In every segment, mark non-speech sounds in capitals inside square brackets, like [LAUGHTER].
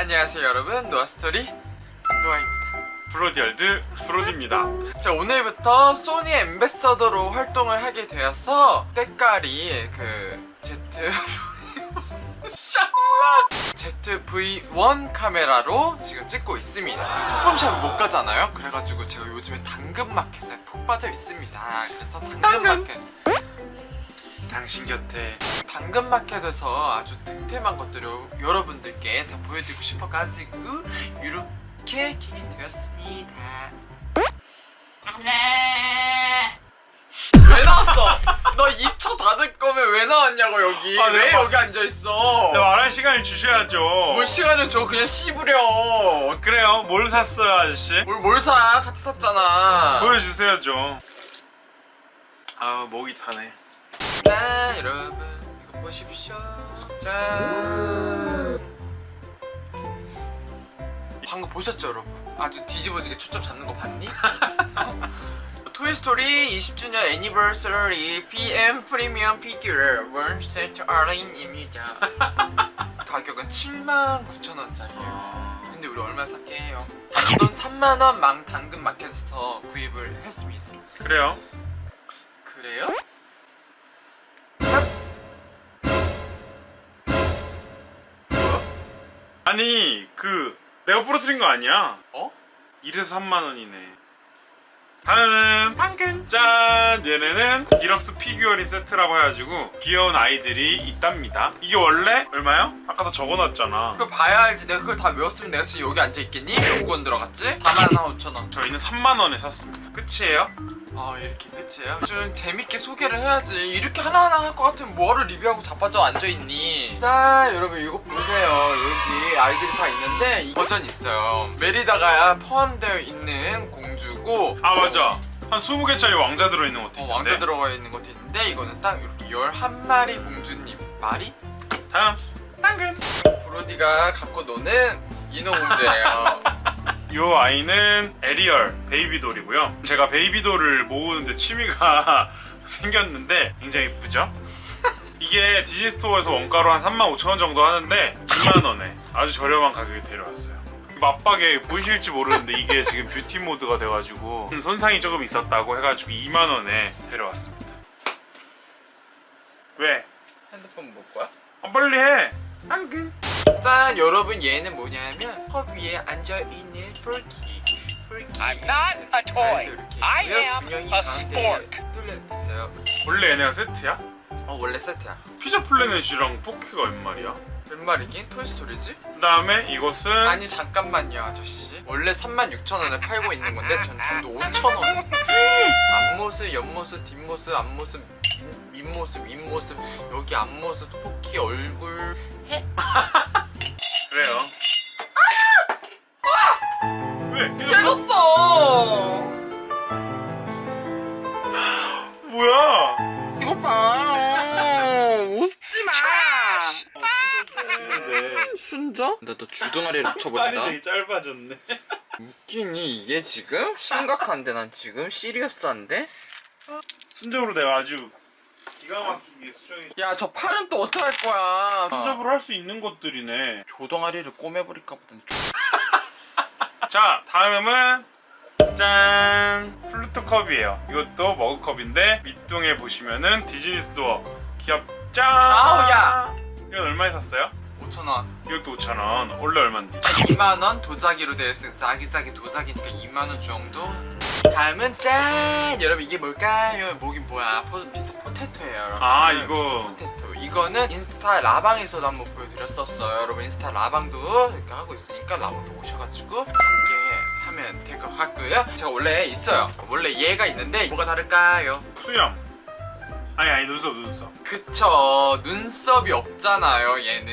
자 안녕하세요 여러분. 노아스토리. 노아입니다. 브로디월드 브로디입니다. 자 오늘부터 소니 ambassador로 활동을 하게 되어서 때깔이 그 Z ZV-1 카메라로 지금 찍고 있습니다. 소품샵을 못 가잖아요? 그래가지고 제가 요즘에 당근마켓에 푹 빠져 있습니다. 그래서 당근마켓. 당 신 곁에. 당근마켓에서 아주 득템한 것들을 여러분들께 다 보여드리고 싶어가지고 이렇게 키게 되었습니다. 왜 나왔어? 너 입초 닫을 거면 왜 나왔냐고 여기. 아, 왜 내가 여기 앉아있어? 네, 말할 시간을 주셔야죠. 뭘 시간을 줘? 그냥 씹으려. 그래요? 뭘 샀어요 아저씨? 뭘, 뭘 사? 같이 샀잖아. 보여주세요 좀. 아우 목이 타네 짠 여러분 이거 보십시오. 짠 방금 보셨죠 여러분? 아주 뒤집어지게 초점 잡는 거 봤니? 토이스토리 20주년 anniversary PM 프리미엄 figurine 세트 얼린입니다. 가격은 79,000원짜리예요. 근데 우리 얼마 샀게요? 단돈 3만원 망 당근 마켓에서 구입을 했습니다. 그래요? 그래요? 아니 그 내가 부러뜨린 거 아니야 어? 이래서 3만원이네 다음 당근 짠 얘네는 deluxe figurine 세트라고 해가지고 귀여운 아이들이 있답니다 이게 원래 얼마요? 아까 다 적어놨잖아 그걸 봐야 알지 내가 그걸 다 외웠으면 내가 지금 여기 앉아있겠니? 연구원 들어갔지? 4만 5천원 저희는 3만원에 샀습니다 끝이에요? 아 이렇게 끝이에요? 좀 재밌게 소개를 해야지. 이렇게 하나하나 할 것 같으면 뭐하러 리뷰하고 자빠져 앉아있니? 자 여러분 이거 보세요. 여기 아이들이 다 있는데 이 버전이 있어요. 메리다가 포함되어 있는 공주고 아 맞아. 한 20개짜리 왕자 들어있는 것도 어, 있던데. 왕자 들어가 있는 것도 있는데 이거는 딱 이렇게 11마리 공주님 말이? 다음. 당근. 브로디가 갖고 노는 인어공주예요 [LAUGHS] 요 아이는 에리얼 baby doll이고요 제가 baby doll을 모으는데 취미가 [LAUGHS] 생겼는데 굉장히 예쁘죠? [LAUGHS] 이게 디즈니 스토어에서 원가로 한 35,000원 정도 하는데 2만원에 아주 저렴한 가격에 데려왔어요 마빡에 보이실지 모르는데 이게 지금 beauty mode가 돼가지고 손상이 조금 있었다고 해가지고 2만원에 데려왔습니다 왜? 핸드폰 볼 거야? 아, 빨리 해! 당근 짠 여러분 얘는 뭐냐면 컵 위에 앉아있는 not a toy. 이렇게 I 있고요 am 균형이 a 가운데 sport. 뚫려 있어요 원래 얘네가 세트야? 어 원래 세트야 피자 플래넷이랑 포키가 웬 말이야? 몇 마리긴? 토이스토리지? 그 다음에 이것은 아니 잠깐만요 아저씨 원래 36,000원에 팔고 있는 건데 전 단도 5,000원 앞모습 옆모습 뒷모습 앞모습 윗- 밑모습 윗모습 여기 앞모습 토끼 얼굴 해? [LAUGHS] 그래요. 왜? 깨졌어? 깨졌어 [GASPS] 뭐야? 이거 봐 웃지 마 순정? 나너 주둥아리를 팔이 붙여버린다 되게 짧아졌네. 웃기니 이게 지금? 심각한데 난 지금 시리어스한데? 순접으로 내가 아주 기가 막히게 수정해. 야저 팔은 또 어떡할 거야 순접으로 할 수 있는 것들이네. 조동아리를 꼬매버릴까 보다 [LAUGHS] 자, 다음은 짠! 플루토 컵이에요. 이것도 머그컵인데 밑둥에 보시면은 디즈니 스토어 기업 짠! 아우, 야! 이건 얼마에 샀어요? 5천원 이것도 5,000원. 원래 얼마인데? 2만원 도자기로 되어 있으니 자기자기 도자기니까 2만원 정도 다음은 짠 여러분 이게 뭘까요? 뭐긴 뭐야 포, 미스터 포테토예요 여러분 아, 미스터 이거. 포테토 이거는 인스타 라방에서도 한번 보여드렸었어요 여러분 인스타 라방도 이렇게 하고 있으니까 라방도 오셔가지고 함께 하면 될 것 같고요 제가 원래 있어요 원래 얘가 있는데 뭐가 다를까요? 수염. 아니, 아니, 눈썹, 눈썹. 그쵸 눈썹이 없잖아요 얘는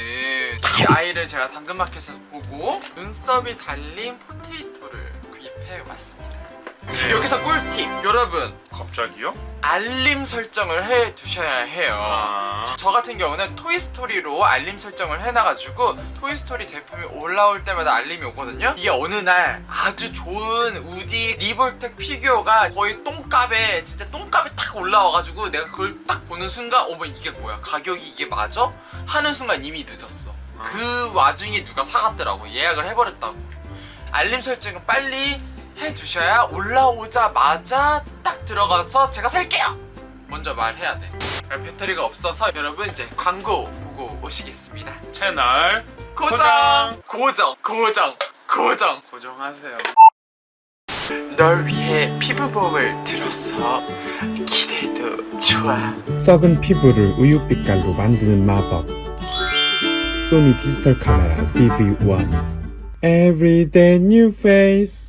이 아이를 제가 당근마켓에서 보고 눈썹이 달린 potato를 구입해 왔습니다 네. 여기서 꿀팁. 여러분 갑자기요? 알림 설정을 해 두셔야 해요. 아. 저 같은 경우는 토이스토리로 알림 설정을 해놔가지고 토이스토리 제품이 올라올 때마다 알림이 오거든요. 이게 어느 날 아주 좋은 우디 리볼텍 피규어가 거의 똥값에 진짜 똥값에 탁 올라와가지고 내가 그걸 딱 보는 순간 어머 이게 뭐야? 가격이 이게 맞아? 하는 순간 이미 늦었어. 그 와중에 누가 사갔더라고. 예약을 해버렸다고. 알림 설정은 빨리 해두셔야 올라오자마자 딱 들어가서 제가 살게요! 먼저 말해야 돼. 배터리가 없어서 여러분 이제 광고 보고 오시겠습니다. 채널 고정! 고정! 고정! 고정! 고정하세요. 널 위해 피부봉을 들었어 기대도 좋아. 썩은 피부를 우유빛깔로 만드는 마법. 소니 디지털 카메라 DV1 Everyday new face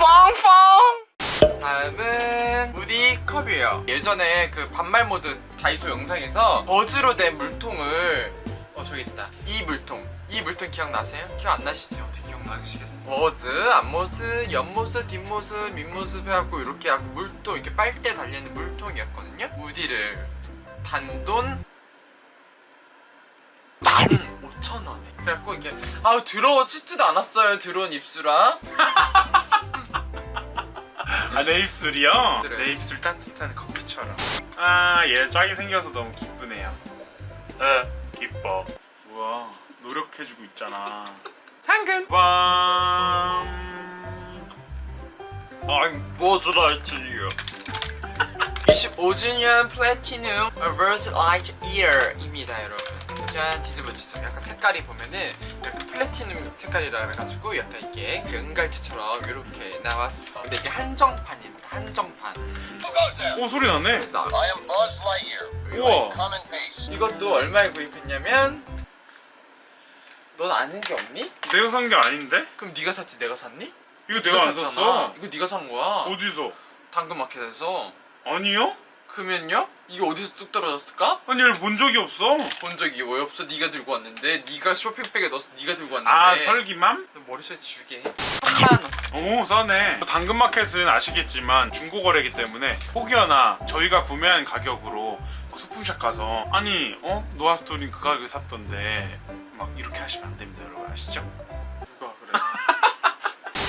펑펑! 다음은 무디 컵이에요. 예전에 그 반말 모드 다이소 영상에서 버즈로 된 물통을 어 저기 있다. 이 물통. 이 물통 기억나세요? 기억 안 나시죠? 어떻게 기억나시겠어 버즈 앞모습 옆모습 뒷모습 밑모습 해갖고 이렇게 하고 물통 이렇게 빨대 달려있는 물통이었거든요? 무디를. 단돈? 15,000원에. 그래갖고 이게 아우 더러워 씻지도 않았어요 들어온 입술아 아, 내 입술이요? 그래. 내 입술 따뜻한 커피처럼. 아, 얘 짝이 생겨서 너무 기쁘네요. 에, 기뻐. 우와, 노력해주고 있잖아. 당근! 빵! I'm 버즈 라이트이어. 25주년 platinum 버즈 라이트이어입니다 여러분 짠 뒤집어지죠 약간 색깔이 보면은 약간 플래티넘 색깔이라 그래가지고 약간 이게 그 은갈치처럼 이렇게 나왔어 근데 이게 한정판입니다 한정판 오, 소리 나네. 우와. 이것도 얼마에 구입했냐면 넌 아는 게 없니? 내가 산 게 아닌데? 그럼 네가 샀지 내가 샀니? 이거 내가 안 샀잖아. 샀어. 이거 네가 산 거야 어디서? 당근마켓에서 아니요? 그러면요? 이게 어디서 뚝 떨어졌을까? 아니, 얘를 본 적이 없어. 본 적이 왜 없어? 네가 들고 왔는데 네가 쇼핑백에 넣어서 네가 들고 왔는데 아, 설기맘? 너 머리숱 지우개 3만원 오 싸네 당근마켓은 아시겠지만 중고거래이기 때문에 혹여나 저희가 구매한 가격으로 막 소품샵 가서 아니 어? 노아스토린 그 가격에 샀던데 막 이렇게 하시면 안 됩니다 여러분 아시죠? 누가 그래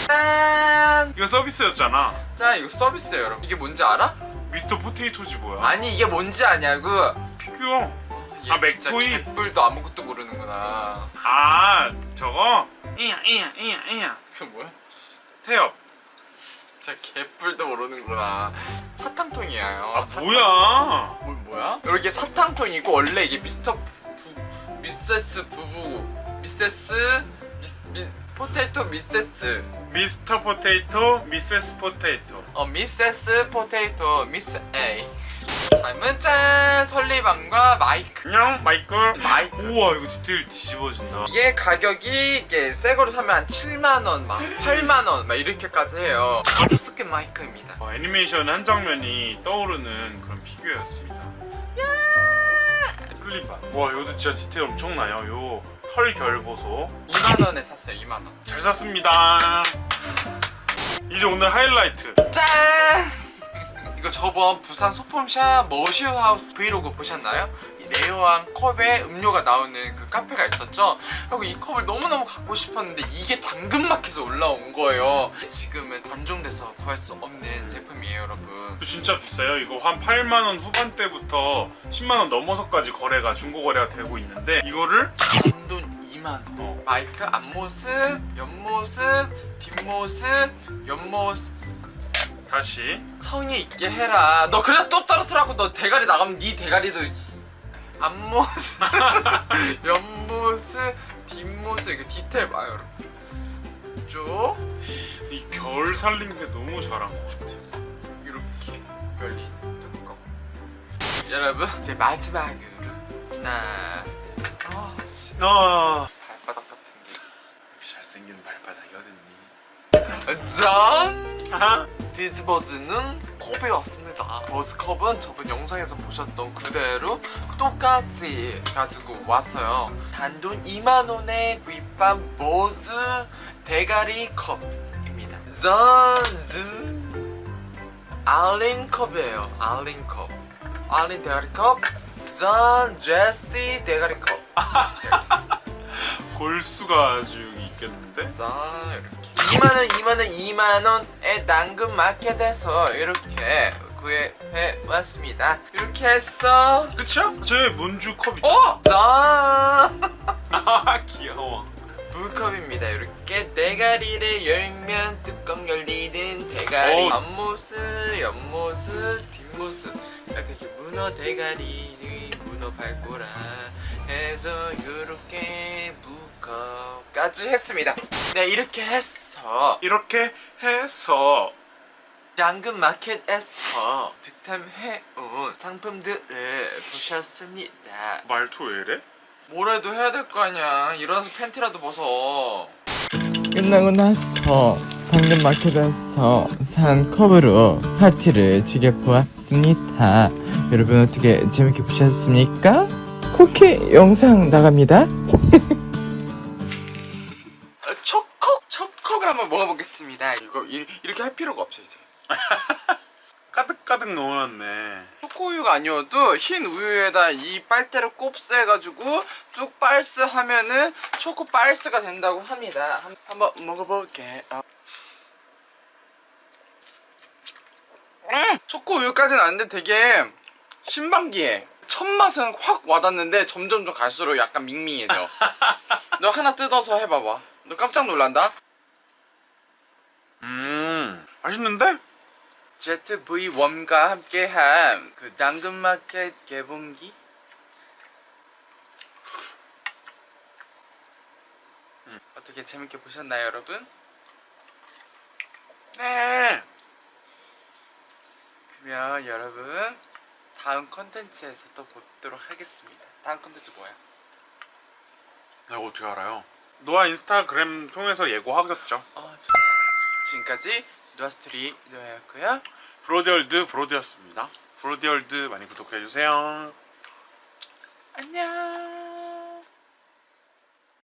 짠! [LAUGHS] 이거 서비스였잖아 자 이거 서비스예요 여러분 이게 뭔지 알아? 미스터 포테이토지 뭐야? 아니 이게 뭔지 아냐고 피규어. 얘 아, 맥토이? 개뿔도 아무것도 모르는구나. 아 저거? 이야 이야 이야 이야. 그 뭐야? 태엽. 진짜 개뿔도 모르는구나. 사탕통이에요 아 사탕- 뭐야? 뭐, 뭐야? 이렇게 사탕통이고 원래 이게 미스터 부, 미세스 부부 미세스 미스, 미, 포테이토 미세스. 미스터 포테이토 미세스 포테이토. 어 미세스 포테이토 미스 A. 다음은 짠! 설리반과 마이크. 안녕 마이클. 마이크. 우와 이거 디테일 뒤집어진다. 이게 가격이 이게 새 거로 사면 한 7만원 막 8만원 막 이렇게까지 해요. 아주 스킨 마이크입니다. 어, 애니메이션 한 장면이 떠오르는 그런 피규어였습니다. 설리반. 와, 이것도 진짜 디테일 엄청나요. 요 털결 보소. 2만원에 샀어요 2만원 잘 샀습니다. 이제 오늘 하이라이트. 짠! 이거 저번 부산 소품샵 머시하우스 브이로그 보셨나요? 이 레어한 컵에 음료가 나오는 그 카페가 있었죠? 그리고 이 컵을 너무너무 갖고 싶었는데 이게 당근마켓에서 올라온 거예요. 지금은 단종돼서 구할 수 없는 제품이에요 여러분. 진짜 비싸요. 이거 한 8만 원 후반대부터 10만 원 넘어서까지 거래가 중고 거래가 되고 있는데 이거를 단돈 2만원. 어, 마이크 앞모습, 옆모습, 뒷모습, 옆모습. 다시. 성의 있게 해라. 너 그래? 또 떨어뜨라고 너 대가리 나가면 네 대가리도 앞모습, [LAUGHS] 옆모습, 뒷모습 이게 디테일 봐요, 여러분. 쭉이결게 너무 잘한 것 같아. 이렇게 열린 뚜껑. 여러분 이제 마지막으로 하나, 둘, 아 아, 발바닥 같은데. 이렇게 잘생긴 발바닥이 어딨니? 짠! 비스버즈는 컵이었습니다. 버스컵은 저번 영상에서 보셨던 그대로 똑같이 가지고 왔어요. 단돈 2만원에 구입한 버즈 대가리 컵입니다. zanzu 알린 컵이에요. 알린 컵. 알린 대가리 컵. 잔 제시 대가리 컵. [LAUGHS] 골수가 아주 있겠는데? 자 이렇게 2만원 2만원 2만원에 당근 마켓에서 이렇게 구해해 왔습니다 이렇게 해서 그쵸? 제 문주 컵이죠. 어! 짠! [LAUGHS] 아 귀여워. 물컵입니다. 이렇게 대가리를 열면 뚜껑 열리는 대가리. 오. 앞모습, 옆모습, 뒷모습. 이렇게 문어 대가리를 문어 밟고라 해서 이렇게 물컵까지 했습니다. 네 이렇게 해서 이렇게 해서 당근 마켓에서 득템해온 상품들을 보셨습니다. 말투 왜 이래? 뭐라도 해야 될 거 아니야. 일어나서 팬티라도 벗어. 끝나고 나서 당근마켓에서 산 컵으로 파티를 즐겨보았습니다. 여러분 어떻게 재밌게 보셨습니까? 쿠키 영상 나갑니다. [LAUGHS] 먹어보겠습니다. 이거 이, 이렇게 할 필요가 없어 이제. [LAUGHS] 가득가득 넣어놨네. 초코우유가 아니어도 흰 우유에다 이 빨대를 곱스 해가지고 쭉 빨스 하면은 초코 빨스가 된다고 합니다. 한, 한번 먹어볼게. 어. 음! 초코우유까지는 아닌데 되게 신방기해. 첫 맛은 확 와닿는데 점점 좀 갈수록 약간 밍밍해져. [LAUGHS] 너 하나 뜯어서 해봐봐. 너 깜짝 놀란다. 음 맛있는데? ZV-1과 함께한 그 당근마켓 개봉기 음, 어떻게 재밌게 보셨나요 여러분? 네. 그러면 여러분 다음 컨텐츠에서 또 보도록 하겠습니다 다음 컨텐츠 뭐야? 내가 어떻게 알아요? 노아 인스타그램 통해서 예고하겠죠. 어 좋다 지금까지 노아스토리 노아였고요 브로디월드 브로디였습니다. 브로디월드 많이 구독해주세요. 안녕